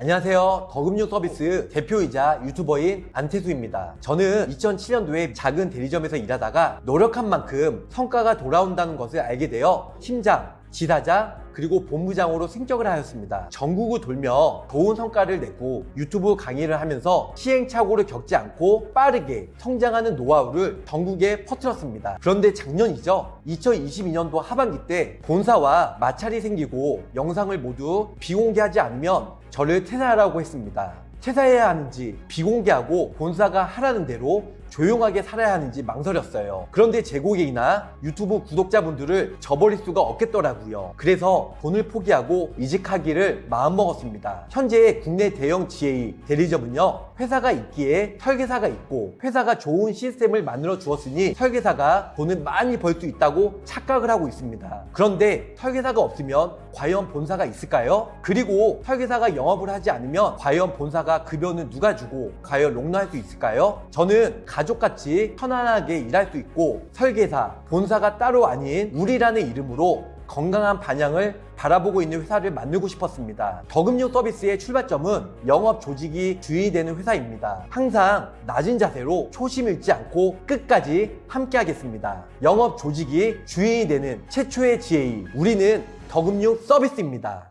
안녕하세요. 더금융 서비스 대표이자 유튜버인 안태수입니다. 저는 2007년도에 작은 대리점에서 일하다가 노력한 만큼 성과가 돌아온다는 것을 알게 되어 팀장, 지사장, 그리고 본부장으로 승격을 하였습니다. 전국을 돌며 좋은 성과를 내고 유튜브 강의를 하면서 시행착오를 겪지 않고 빠르게 성장하는 노하우를 전국에 퍼뜨렸습니다. 그런데 작년이죠. 2022년도 하반기 때 본사와 마찰이 생기고 영상을 모두 비공개하지 않으면 저를 퇴사하라고 했습니다. 퇴사해야 하는지 비공개하고 본사가 하라는 대로 조용하게 살아야 하는지 망설였어요. 그런데 제 고객이나 유튜브 구독자분들을 저버릴 수가 없겠더라고요. 그래서 돈을 포기하고 이직하기를 마음먹었습니다. 현재 국내 대형 GA 대리점은요. 회사가 있기에 설계사가 있고 회사가 좋은 시스템을 만들어 주었으니 설계사가 돈을 많이 벌 수 있다고 착각을 하고 있습니다. 그런데 설계사가 없으면 과연 본사가 있을까요? 그리고 설계사가 영업을 하지 않으면 과연 본사가 급여는 누가 주고 과연 롱런할 수 있을까요? 저는 가족같이 편안하게 일할 수 있고 설계사, 본사가 따로 아닌 우리라는 이름으로 건강한 반향을 바라보고 있는 회사를 만들고 싶었습니다. 더금융 서비스의 출발점은 영업 조직이 주인이 되는 회사입니다. 항상 낮은 자세로 초심 잃지 않고 끝까지 함께 하겠습니다. 영업 조직이 주인이 되는 최초의 GA. 우리는 더금융 서비스입니다.